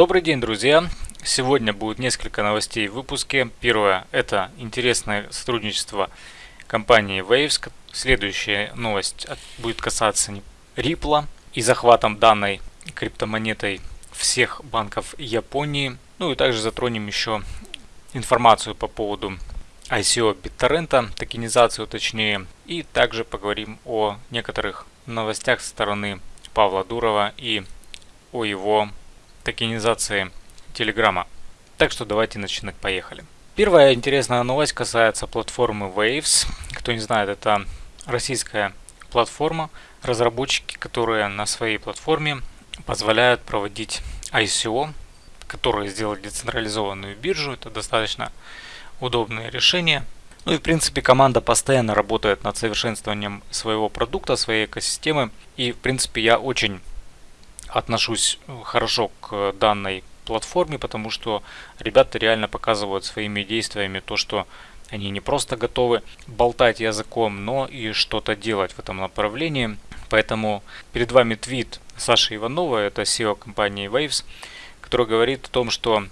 Добрый день, друзья! Сегодня будет несколько новостей в выпуске. Первое – это интересное сотрудничество компании Waves. Следующая новость будет касаться Ripple и захватом данной криптомонетой всех банков Японии. Ну и также затронем еще информацию по поводу ICO BitTorrent, токенизацию точнее. И также поговорим о некоторых новостях со стороны Павла Дурова и о его токенизации Телеграма. Так что давайте начинать, поехали. Первая интересная новость касается платформы Waves. Кто не знает, это российская платформа, разработчики, которые на своей платформе позволяют проводить ICO, которые сделали децентрализованную биржу. Это достаточно удобное решение. Ну и в принципе команда постоянно работает над совершенствованием своего продукта, своей экосистемы. И в принципе я очень отношусь хорошо к данной платформе, потому что ребята реально показывают своими действиями то, что они не просто готовы болтать языком, но и что-то делать в этом направлении. Поэтому перед вами твит Саши Иванова, это SEO компании Waves, который говорит о том, что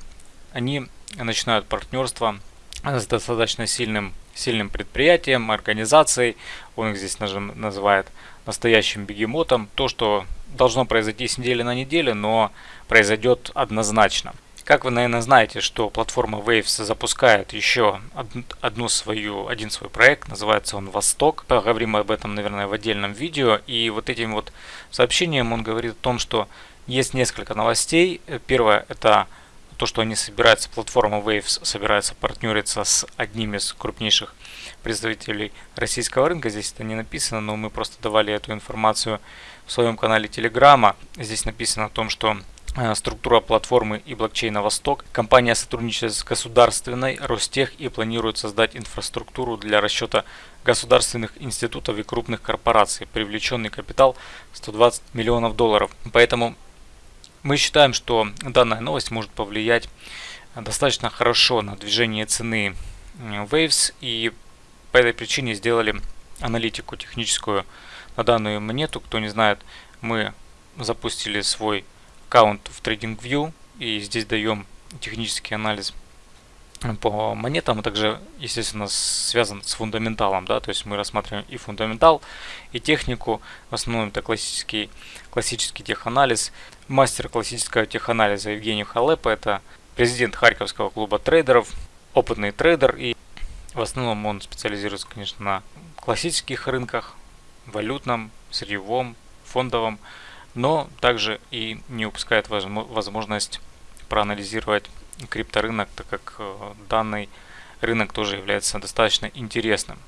они начинают партнерство с достаточно сильным, сильным предприятием, организацией. Он их здесь называет настоящим бегемотом. То, что должно произойти с недели на неделю, но произойдет однозначно. Как вы, наверное, знаете, что платформа Waves запускает еще одну свою, один свой проект, называется он «Восток». Поговорим об этом, наверное, в отдельном видео. И вот этим вот сообщением он говорит о том, что есть несколько новостей. Первое – это то, что они собираются, платформа Waves собирается партнериться с одним из крупнейших представителей российского рынка. Здесь это не написано, но мы просто давали эту информацию в своем канале Телеграма. Здесь написано о том, что э, структура платформы и блокчейна Восток. Компания сотрудничает с государственной Ростех и планирует создать инфраструктуру для расчета государственных институтов и крупных корпораций. Привлеченный капитал 120 миллионов долларов. Поэтому мы считаем, что данная новость может повлиять достаточно хорошо на движение цены Waves и по этой причине сделали аналитику техническую на данную монету. Кто не знает, мы запустили свой аккаунт в TradingView и здесь даем технический анализ по монетам, а также, естественно, связан с фундаменталом, да, то есть мы рассматриваем и фундаментал, и технику, в основном это классический, классический теханализ. Мастер классического теханализа Евгений Халепа, это президент Харьковского клуба трейдеров, опытный трейдер, и в основном он специализируется, конечно, на классических рынках, валютном, сырьевом, фондовом, но также и не упускает возможность проанализировать крипторынок, так как э, данный рынок тоже является достаточно интересным.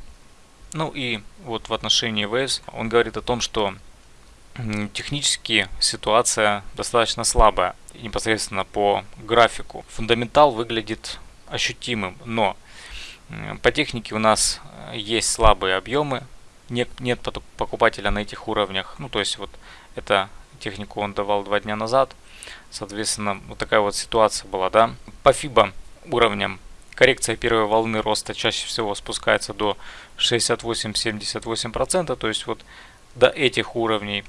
Ну и вот в отношении Waves он говорит о том, что технически ситуация достаточно слабая, непосредственно по графику. Фундаментал выглядит ощутимым, но по технике у нас э, есть слабые объемы, нет, нет покупателя на этих уровнях. Ну, то есть вот эта технику он давал два дня назад. Соответственно, вот такая вот ситуация была, да. По FIBA уровням коррекция первой волны роста чаще всего спускается до 68-78%, то есть вот до этих уровней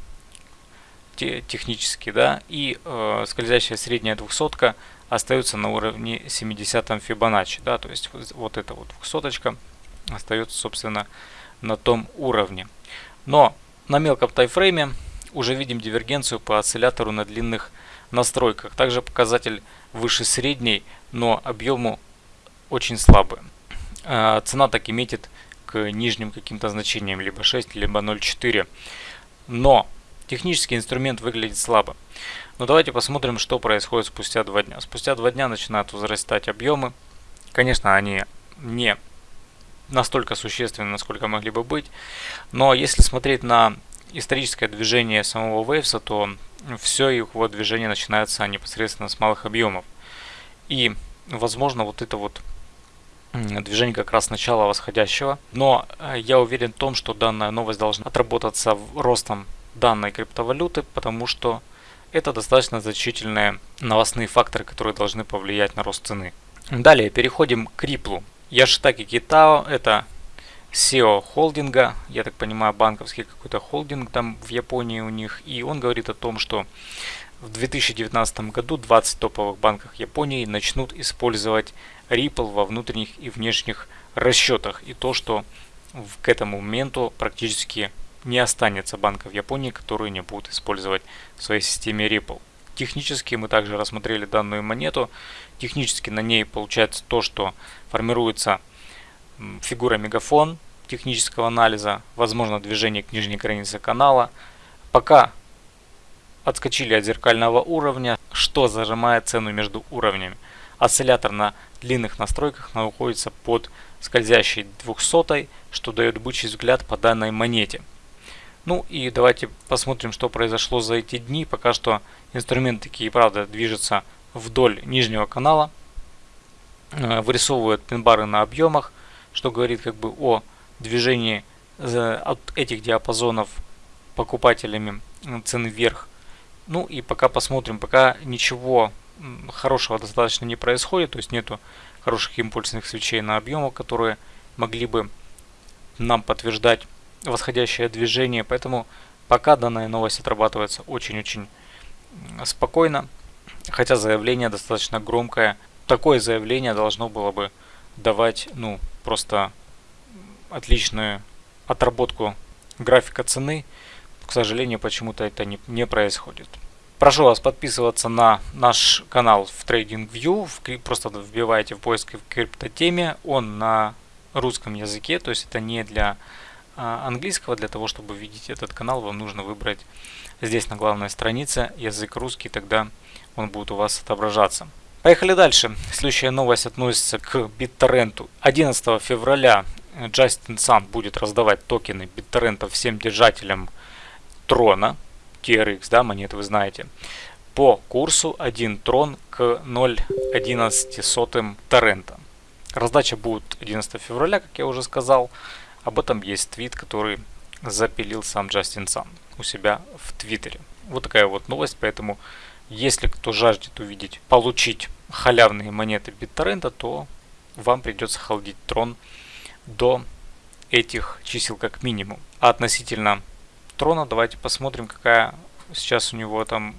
технически, да, и э, скользящая средняя двухсотка остается на уровне 70 Фибоначчи, да, то есть вот эта вот двухсоточка остается, собственно, на том уровне. Но на мелком тайфрейме уже видим дивергенцию по осциллятору на длинных настройках. Также показатель выше средней, но объему очень слабый. А, цена так и метит к нижним каким-то значениям, либо 6, либо 0,4. Но технический инструмент выглядит слабо. Но давайте посмотрим, что происходит спустя два дня. Спустя два дня начинают возрастать объемы. Конечно, они не настолько существенны, насколько могли бы быть. Но если смотреть на историческое движение самого Waves, то все его движение начинается непосредственно с малых объемов. И, возможно, вот это вот движение как раз начала восходящего. Но э, я уверен в том, что данная новость должна отработаться ростом данной криптовалюты, потому что это достаточно значительные новостные факторы, которые должны повлиять на рост цены. Далее переходим к Ripple. Яшитаки Китао это SEO холдинга, я так понимаю банковский какой-то холдинг там в Японии у них, и он говорит о том, что в 2019 году 20 топовых банков Японии начнут использовать Ripple во внутренних и внешних расчетах. И то, что к этому моменту практически не останется банков Японии, которые не будут использовать в своей системе Ripple. Технически мы также рассмотрели данную монету. Технически на ней получается то, что формируется фигура мегафон технического анализа, возможно движение к нижней границе канала. Пока отскочили от зеркального уровня, что зажимает цену между уровнями. Осциллятор на длинных настройках находится под скользящей 200, что дает бычий взгляд по данной монете. Ну и давайте посмотрим, что произошло за эти дни. Пока что инструмент таки и правда движется вдоль нижнего канала. Э, вырисовывает пин-бары на объемах, что говорит как бы о движении от этих диапазонов покупателями цены вверх ну и пока посмотрим, пока ничего хорошего достаточно не происходит, то есть нету хороших импульсных свечей на объемах, которые могли бы нам подтверждать восходящее движение, поэтому пока данная новость отрабатывается очень-очень спокойно, хотя заявление достаточно громкое. Такое заявление должно было бы давать, ну, просто отличную отработку графика цены, к сожалению, почему-то это не, не происходит. Прошу вас подписываться на наш канал в TradingView. Просто вбивайте в поиск в криптотеме. Он на русском языке, то есть это не для а, английского. Для того, чтобы видеть этот канал, вам нужно выбрать здесь на главной странице язык русский, тогда он будет у вас отображаться. Поехали дальше. Следующая новость относится к BitTorrent. 11 февраля Джастин Сан будет раздавать токены BitTorrent всем держателям трона, TRX, да, монеты вы знаете, по курсу 1 трон к 0.11 торрента. Раздача будет 11 февраля, как я уже сказал. Об этом есть твит, который запилил сам Джастин Сан у себя в Твиттере. Вот такая вот новость, поэтому если кто жаждет увидеть, получить халявные монеты BitTorrent, то вам придется холдить трон до этих чисел как минимум. А относительно трона. Давайте посмотрим, какая сейчас у него там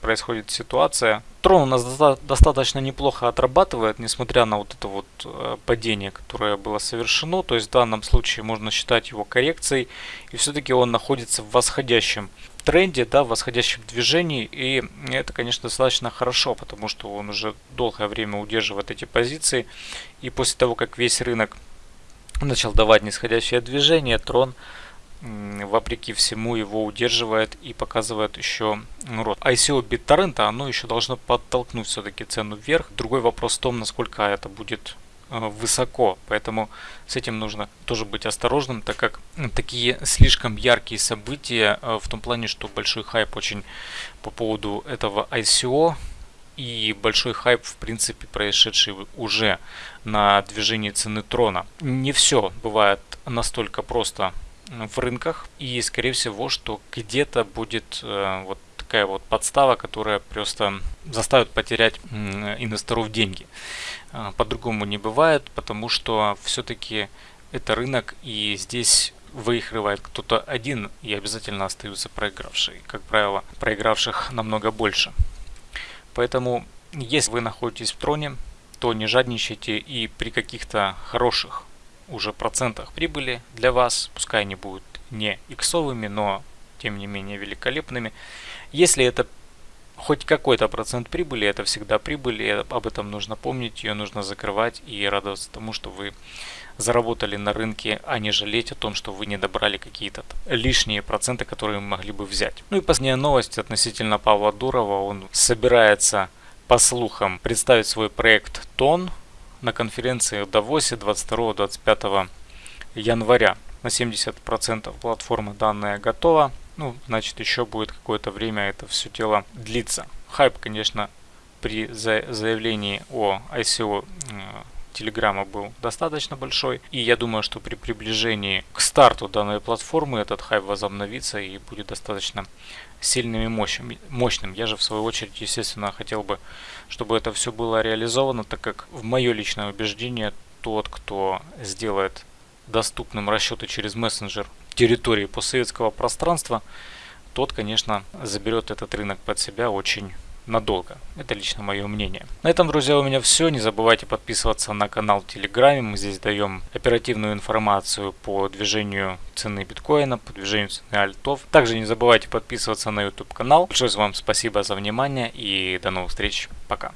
происходит ситуация. Трон у нас достаточно неплохо отрабатывает, несмотря на вот это вот э, падение, которое было совершено. То есть в данном случае можно считать его коррекцией. И все-таки он находится в восходящем тренде, да, в восходящем движении. И это, конечно, достаточно хорошо, потому что он уже долгое время удерживает эти позиции. И после того, как весь рынок начал давать нисходящее движение, трон вопреки всему его удерживает и показывает еще рост. ICO BitTorrent, оно еще должно подтолкнуть все-таки цену вверх. Другой вопрос в том, насколько это будет высоко, поэтому с этим нужно тоже быть осторожным, так как такие слишком яркие события э, в том плане, что большой хайп очень по поводу этого ICO и большой хайп в принципе происшедший уже на движении цены трона. Не все бывает настолько просто в рынках. И скорее всего, что где-то будет э, вот такая вот подстава, которая просто заставит потерять инвесторов деньги. Э, по-другому не бывает, потому что все-таки это рынок, и здесь выигрывает кто-то один, и обязательно остаются проигравшие. Как правило, проигравших намного больше. Поэтому, если вы находитесь в троне, то не жадничайте и при каких-то хороших уже процентах прибыли для вас, пускай они будут не иксовыми, но тем не менее великолепными. Если это хоть какой-то процент прибыли, это всегда прибыль, и об этом нужно помнить, ее нужно закрывать и радоваться тому, что вы заработали на рынке, а не жалеть о том, что вы не добрали какие-то лишние проценты, которые могли бы взять. Ну и последняя новость относительно Павла Дурова. Он собирается, по слухам, представить свой проект ТОН, на конференции в Давосе 22-25 января. На 70% платформа данная готова. Ну, значит, еще будет какое-то время это все дело длиться. Хайп, конечно, при заявлении о ICO Телеграма был достаточно большой. И я думаю, что при приближении к старту данной платформы этот хайп возобновится и будет достаточно сильным и мощным. Я же в свою очередь, естественно, хотел бы, чтобы это все было реализовано, так как в мое личное убеждение, тот, кто сделает доступным расчеты через мессенджер территории постсоветского пространства, тот, конечно, заберет этот рынок под себя очень надолго. Это лично мое мнение. На этом, друзья, у меня все. Не забывайте подписываться на канал в Телеграме. Мы здесь даем оперативную информацию по движению цены биткоина, по движению цены альтов. Также не забывайте подписываться на YouTube канал. Большое вам спасибо за внимание и до новых встреч. Пока.